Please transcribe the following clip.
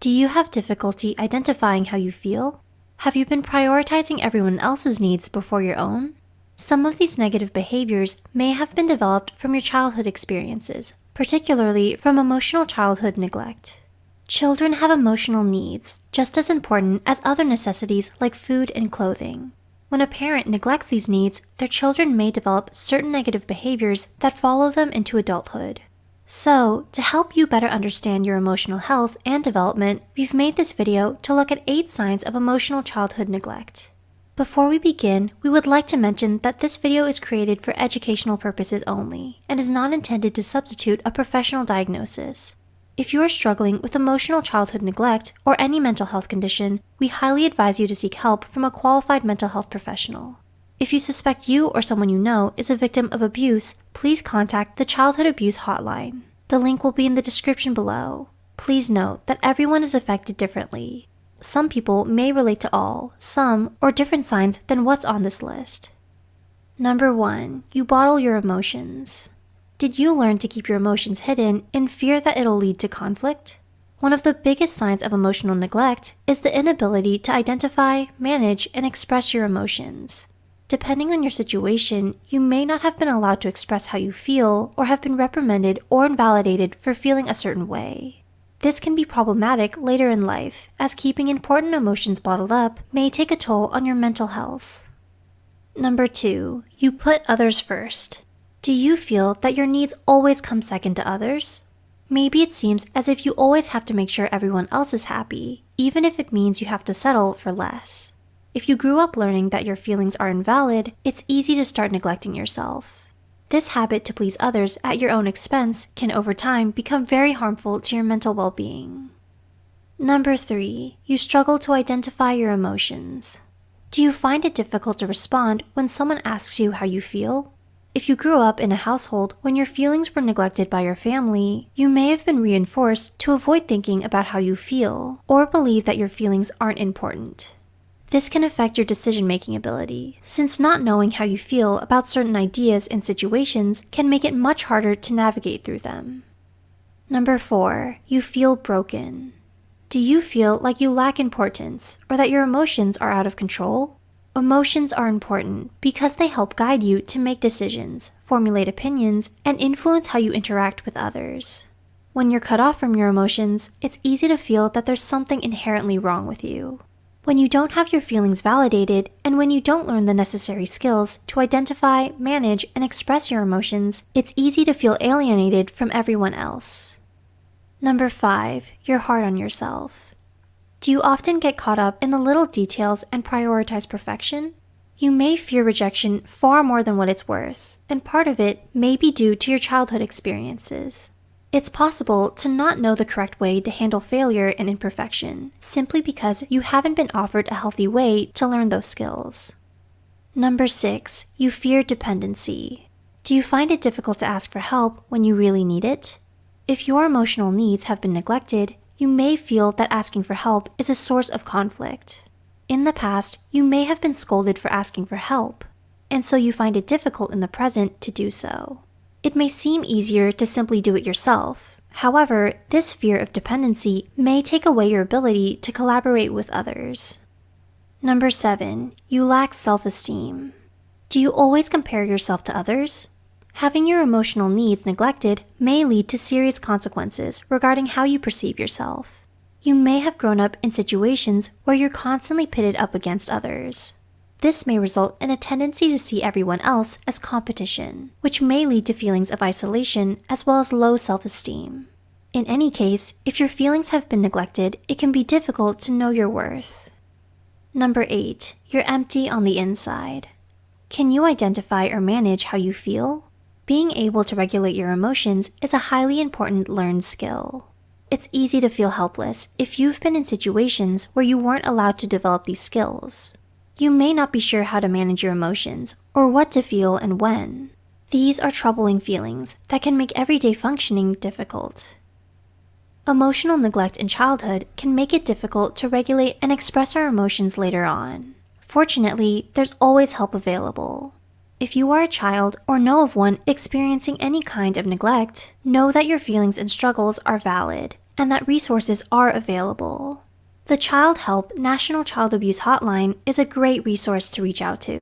Do you have difficulty identifying how you feel? Have you been prioritizing everyone else's needs before your own? Some of these negative behaviors may have been developed from your childhood experiences, particularly from emotional childhood neglect. Children have emotional needs, just as important as other necessities like food and clothing. When a parent neglects these needs, their children may develop certain negative behaviors that follow them into adulthood. So, to help you better understand your emotional health and development, we've made this video to look at 8 signs of emotional childhood neglect. Before we begin, we would like to mention that this video is created for educational purposes only and is not intended to substitute a professional diagnosis. If you are struggling with emotional childhood neglect or any mental health condition, we highly advise you to seek help from a qualified mental health professional. If you suspect you or someone you know is a victim of abuse, please contact the Childhood Abuse Hotline. The link will be in the description below. Please note that everyone is affected differently. Some people may relate to all, some, or different signs than what's on this list. Number 1. You bottle your emotions. Did you learn to keep your emotions hidden in fear that it'll lead to conflict? One of the biggest signs of emotional neglect is the inability to identify, manage, and express your emotions. Depending on your situation, you may not have been allowed to express how you feel or have been reprimanded or invalidated for feeling a certain way. This can be problematic later in life, as keeping important emotions bottled up may take a toll on your mental health. Number 2. You put others first. Do you feel that your needs always come second to others? Maybe it seems as if you always have to make sure everyone else is happy, even if it means you have to settle for less. If you grew up learning that your feelings are invalid, it's easy to start neglecting yourself. This habit to please others at your own expense can over time become very harmful to your mental well being. Number 3. You struggle to identify your emotions. Do you find it difficult to respond when someone asks you how you feel? If you grew up in a household when your feelings were neglected by your family, you may have been reinforced to avoid thinking about how you feel or believe that your feelings aren't important. This can affect your decision making ability, since not knowing how you feel about certain ideas and situations can make it much harder to navigate through them. Number 4. You feel broken. Do you feel like you lack importance or that your emotions are out of control? Emotions are important because they help guide you to make decisions, formulate opinions, and influence how you interact with others. When you're cut off from your emotions, it's easy to feel that there's something inherently wrong with you. When you don't have your feelings validated, and when you don't learn the necessary skills to identify, manage, and express your emotions, it's easy to feel alienated from everyone else. Number 5. You're hard on yourself. Do you often get caught up in the little details and prioritize perfection? You may fear rejection far more than what it's worth, and part of it may be due to your childhood experiences. It's possible to not know the correct way to handle failure and imperfection, simply because you haven't been offered a healthy way to learn those skills. Number 6. You fear dependency. Do you find it difficult to ask for help when you really need it? If your emotional needs have been neglected, you may feel that asking for help is a source of conflict. In the past, you may have been scolded for asking for help, and so you find it difficult in the present to do so. It may seem easier to simply do it yourself. However, this fear of dependency may take away your ability to collaborate with others. Number 7. You lack self-esteem. Do you always compare yourself to others? Having your emotional needs neglected may lead to serious consequences regarding how you perceive yourself. You may have grown up in situations where you're constantly pitted up against others. This may result in a tendency to see everyone else as competition, which may lead to feelings of isolation as well as low self-esteem. In any case, if your feelings have been neglected, it can be difficult to know your worth. Number 8. You're empty on the inside. Can you identify or manage how you feel? Being able to regulate your emotions is a highly important learned skill. It's easy to feel helpless if you've been in situations where you weren't allowed to develop these skills. You may not be sure how to manage your emotions or what to feel and when. These are troubling feelings that can make everyday functioning difficult. Emotional neglect in childhood can make it difficult to regulate and express our emotions later on. Fortunately, there's always help available. If you are a child or know of one experiencing any kind of neglect, know that your feelings and struggles are valid and that resources are available. The Childhelp National Child Abuse Hotline is a great resource to reach out to.